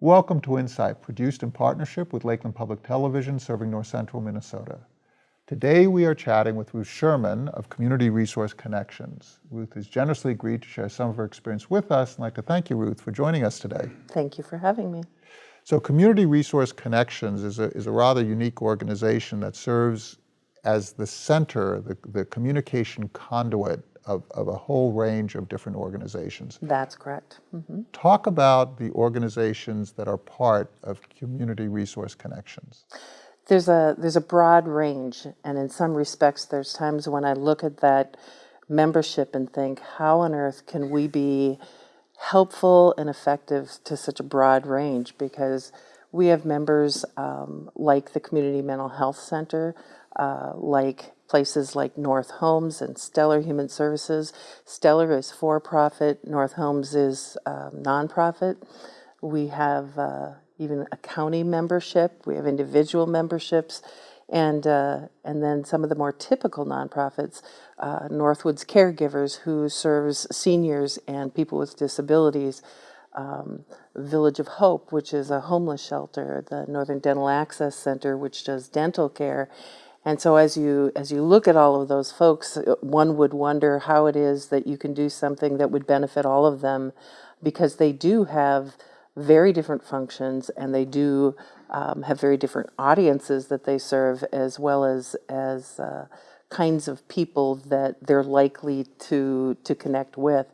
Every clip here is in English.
Welcome to Insight, produced in partnership with Lakeland Public Television serving North Central Minnesota. Today we are chatting with Ruth Sherman of Community Resource Connections. Ruth has generously agreed to share some of her experience with us and I'd like to thank you, Ruth, for joining us today. Thank you for having me. So Community Resource Connections is a, is a rather unique organization that serves as the center, the, the communication conduit of, of a whole range of different organizations. That's correct. Mm -hmm. Talk about the organizations that are part of Community Resource Connections. There's a, there's a broad range, and in some respects, there's times when I look at that membership and think, how on earth can we be helpful and effective to such a broad range? Because we have members um, like the Community Mental Health Center, uh, like places like North Homes and Stellar Human Services. Stellar is for-profit, North Homes is um, nonprofit. We have uh, even a county membership, we have individual memberships, and, uh, and then some of the more typical nonprofits, uh, Northwoods Caregivers, who serves seniors and people with disabilities, um, Village of Hope, which is a homeless shelter, the Northern Dental Access Center, which does dental care, and so as you as you look at all of those folks, uh, one would wonder how it is that you can do something that would benefit all of them because they do have very different functions and they do um, have very different audiences that they serve as well as as uh, kinds of people that they're likely to to connect with.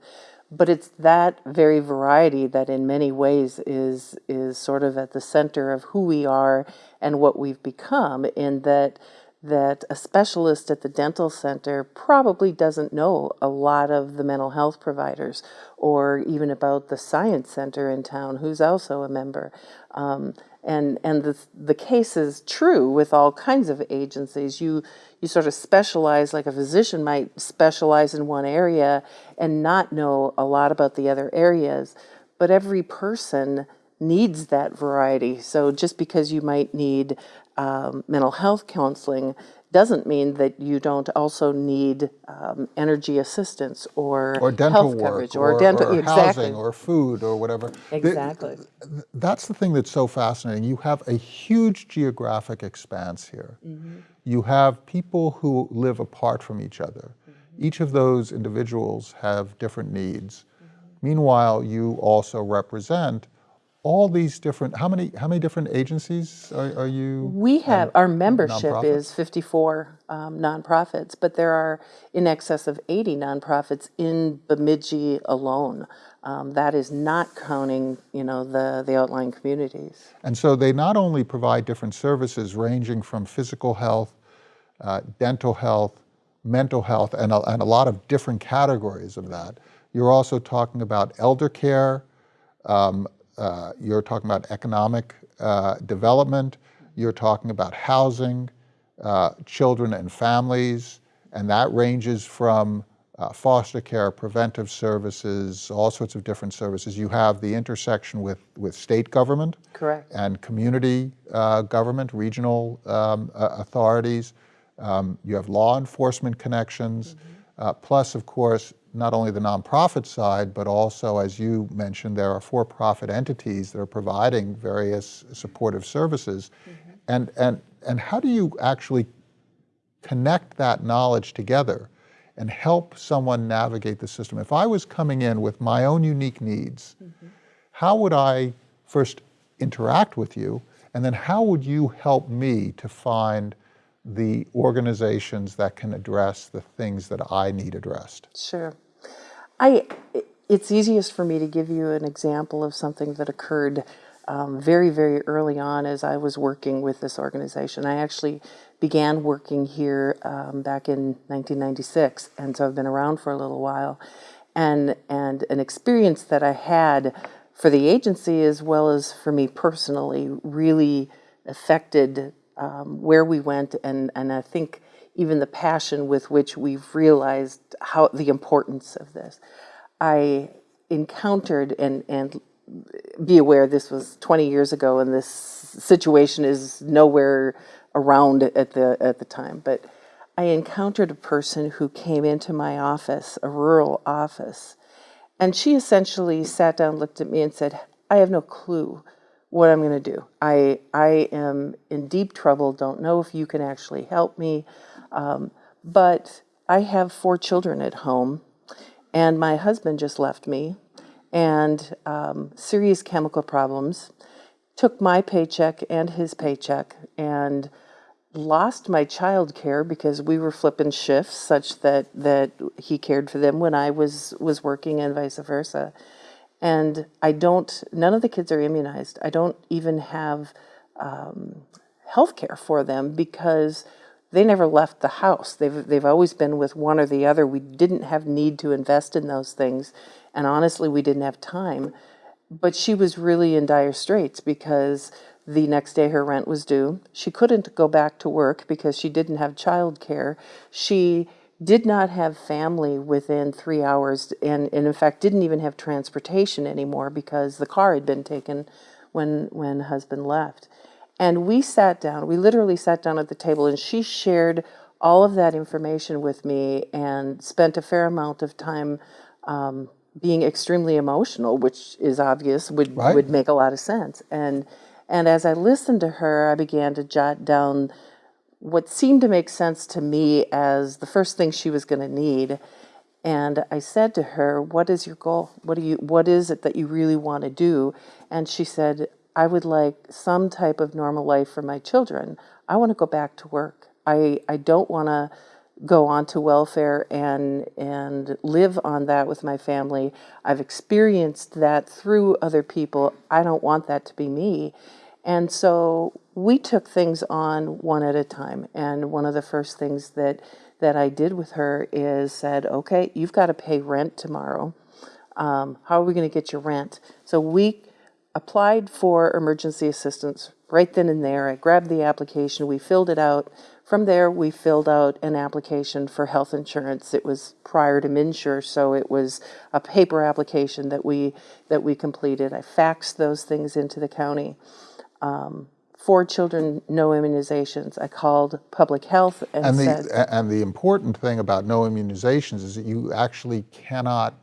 But it's that very variety that in many ways is is sort of at the center of who we are and what we've become in that that a specialist at the dental center probably doesn't know a lot of the mental health providers or even about the science center in town who's also a member. Um, and and the, the case is true with all kinds of agencies. You, you sort of specialize, like a physician might specialize in one area and not know a lot about the other areas. But every person needs that variety. So just because you might need um, mental health counseling doesn't mean that you don't also need um, energy assistance or, or dental health work coverage or, or, dental or exactly. housing or food or whatever. Exactly. The, that's the thing that's so fascinating. You have a huge geographic expanse here. Mm -hmm. You have people who live apart from each other. Mm -hmm. Each of those individuals have different needs. Mm -hmm. Meanwhile, you also represent all these different, how many, how many different agencies are, are you? We have, our membership is 54 um, nonprofits, but there are in excess of 80 nonprofits in Bemidji alone. Um, that is not counting, you know, the, the outlying communities. And so they not only provide different services ranging from physical health, uh, dental health, mental health, and a, and a lot of different categories of that. You're also talking about elder care, um, uh, you're talking about economic uh, development, you're talking about housing, uh, children and families, and that ranges from uh, foster care, preventive services, all sorts of different services. You have the intersection with, with state government. Correct. And community uh, government, regional um, authorities. Um, you have law enforcement connections, mm -hmm. plus, of course, not only the nonprofit side, but also, as you mentioned, there are for-profit entities that are providing various supportive services. Mm -hmm. And, and, and how do you actually connect that knowledge together and help someone navigate the system? If I was coming in with my own unique needs, mm -hmm. how would I first interact with you? And then how would you help me to find the organizations that can address the things that I need addressed? Sure. I, it's easiest for me to give you an example of something that occurred um, very, very early on as I was working with this organization. I actually began working here um, back in 1996, and so I've been around for a little while. And, and an experience that I had for the agency as well as for me personally really affected um, where we went and, and I think even the passion with which we've realized how the importance of this. I encountered and and be aware this was 20 years ago and this situation is nowhere around at the at the time but I encountered a person who came into my office a rural office and she essentially sat down looked at me and said I have no clue what I'm going to do. I I am in deep trouble. Don't know if you can actually help me, um, but I have four children at home, and my husband just left me, and um, serious chemical problems. Took my paycheck and his paycheck, and lost my child care because we were flipping shifts such that that he cared for them when I was was working and vice versa. And I don't none of the kids are immunized. I don't even have um, health care for them because they never left the house. They've they've always been with one or the other. We didn't have need to invest in those things. And honestly, we didn't have time. But she was really in dire straits because the next day her rent was due. She couldn't go back to work because she didn't have child care. She did not have family within three hours and, and in fact didn't even have transportation anymore because the car had been taken when when husband left. And we sat down, we literally sat down at the table and she shared all of that information with me and spent a fair amount of time um, being extremely emotional, which is obvious, would, Right. would make a lot of sense. And and as I listened to her, I began to jot down what seemed to make sense to me as the first thing she was going to need. And I said to her, "What is your goal? What do you what is it that you really want to do?" And she said, "I would like some type of normal life for my children. I want to go back to work. I I don't want to go on to welfare and and live on that with my family. I've experienced that through other people. I don't want that to be me. And so we took things on one at a time. And one of the first things that that I did with her is said, "Okay, you've got to pay rent tomorrow. Um, how are we going to get your rent?" So we applied for emergency assistance right then and there. I grabbed the application, we filled it out. From there, we filled out an application for health insurance. It was prior to MNsure, so it was a paper application that we that we completed. I faxed those things into the county. Um, four children, no immunizations. I called public health and, And said, the, a- and the important thing about no immunizations is that you actually cannot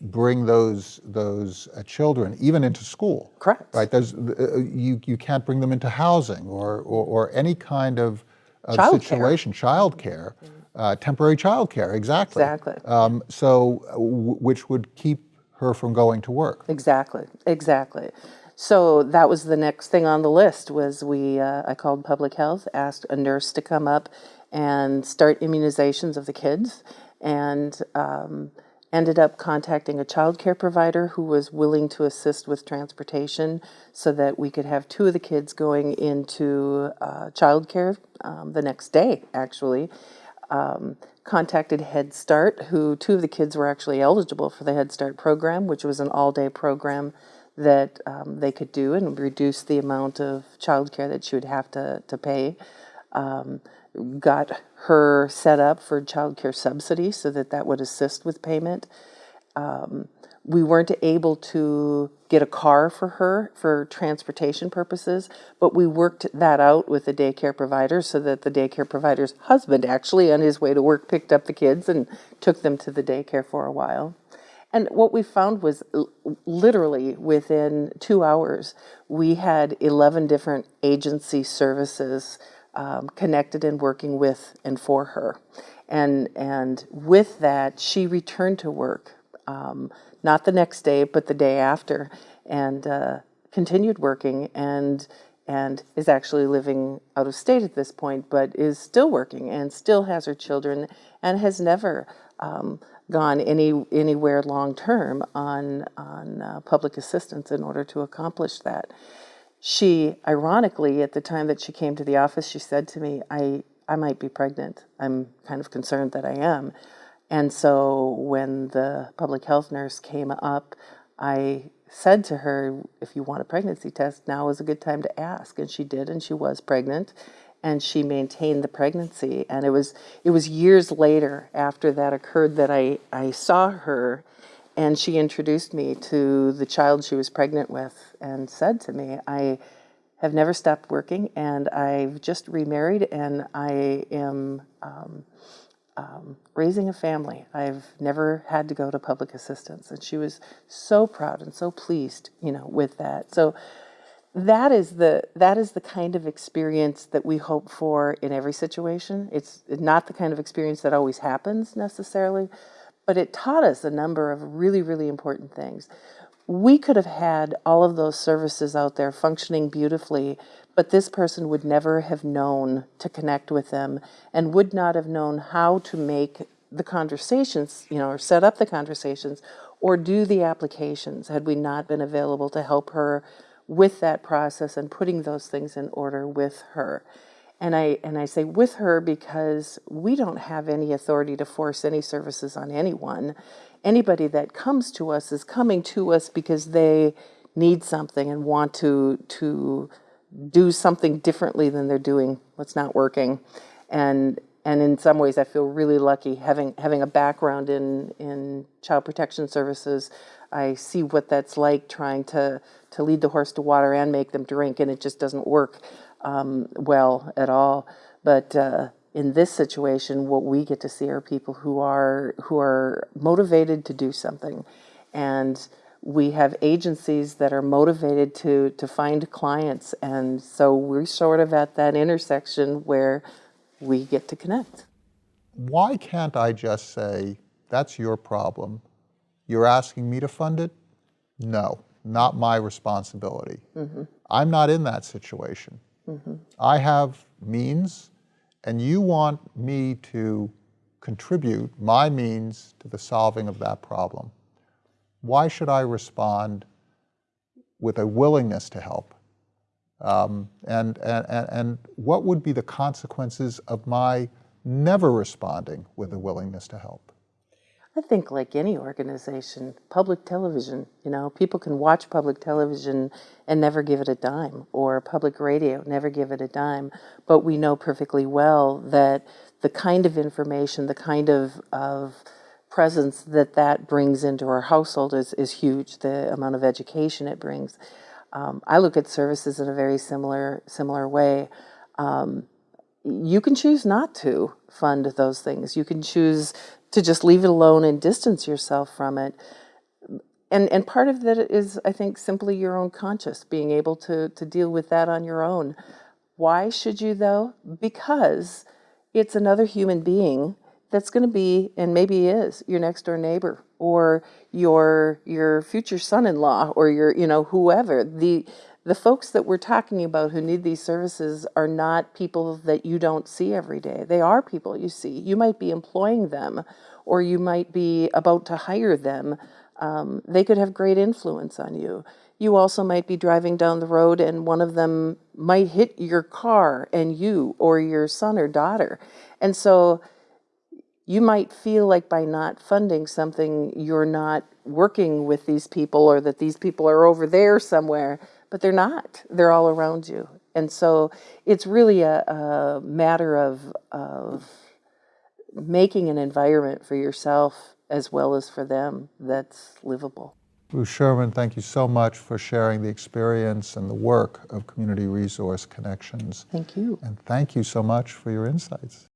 bring those, those uh, children even into school. Correct. Right, there's, uh, you, you can't bring them into housing or, or, or any kind of, of Childcare. situation, childcare, uh, temporary childcare, exactly. Exactly. Um, so, uh, w- which would keep her from going to work. Exactly, exactly. So that was the next thing on the list was we, uh, I called public health, asked a nurse to come up and start immunizations of the kids and um, ended up contacting a child care provider who was willing to assist with transportation so that we could have two of the kids going into uh, child care um, the next day, actually um, contacted Head Start, who two of the kids were actually eligible for the Head Start program, which was an all day program that um, they could do and reduce the amount of childcare that she would have to, to pay. Um, got her set up for childcare subsidy so that that would assist with payment um, we weren't able to get a car for her for transportation purposes, but we worked that out with the daycare provider so that the daycare provider's husband actually, on his way to work, picked up the kids and took them to the daycare for a while. And what we found was literally within two hours, we had 11 different agency services um, connected and working with and for her. And, and with that, she returned to work um, not the next day, but the day after, and uh, continued working and and is actually living out of state at this point, but is still working and still has her children and has never um, gone any anywhere long term on on uh, public assistance in order to accomplish that. She, ironically, at the time that she came to the office, she said to me, "I I might be pregnant. I'm kind of concerned that I am." And so when the public health nurse came up, I said to her, if you want a pregnancy test, now is a good time to ask. And she did, and she was pregnant. And she maintained the pregnancy. And it was it was years later after that occurred that I, I saw her and she introduced me to the child she was pregnant with and said to me, I have never stopped working and I've just remarried and I am um, um, raising a family. I've never had to go to public assistance. And she was so proud and so pleased, you know, with that. So that is the that is the kind of experience that we hope for in every situation. It's not the kind of experience that always happens necessarily, but it taught us a number of really really important things. We could have had all of those services out there functioning beautifully, but this person would never have known to connect with them and would not have known how to make the conversations, you know, or set up the conversations or do the applications had we not been available to help her with that process and putting those things in order with her. And I and I say with her because we don't have any authority to force any services on anyone. Anybody that comes to us is coming to us because they need something and want to to do something differently than they're doing what's not working. And and in some ways I feel really lucky having having a background in in child protection services. I see what that's like trying to to lead the horse to water and make them drink, and it just doesn't work um, well at all. But uh, in this situation, what we get to see are people who are who are motivated to do something, and we have agencies that are motivated to to find clients, and so we're sort of at that intersection where we get to connect. Why can't I just say, that's your problem? You're asking me to fund it? No, not my responsibility. I'm not in that situation. I have means, and you want me to contribute my means to the solving of that problem. Why should I respond with a willingness to help? Um, and, and- and what would be the consequences of my never responding with a willingness to help? I think, like any organization, public television, you know, people can watch public television and never give it a dime, or public radio, never give it a dime. But we know perfectly well that the kind of information, the kind of, of presence that that brings into our household is, is huge, the amount of education it brings. Um, I look at services in a very similar, similar way you can choose not to fund those things. You can choose to just leave it alone and distance yourself from it. And and part of that is, I think, simply your own conscious, being able to to deal with that on your own. Why should you though? Because it's another human being that's going to be, and maybe is, your next door neighbor or your your future son-in-law or your you know whoever the the folks that we're talking about who need these services are not people that you don't see every day. They are people you see. You might be employing them or you might be about to hire them. Um, they could have great influence on you. You also might be driving down the road and one of them might hit your car and you or your son or daughter. And so you might feel like by not funding something, you're not working with these people or that these people are over there somewhere, but they're not. They're all around you. And so it's really a, a matter of, of making an environment for yourself as well as for them that's livable. Ruth Sherman, thank you so much for sharing the experience and the work of Community Resource Connections. Thank you. And thank you so much for your insights.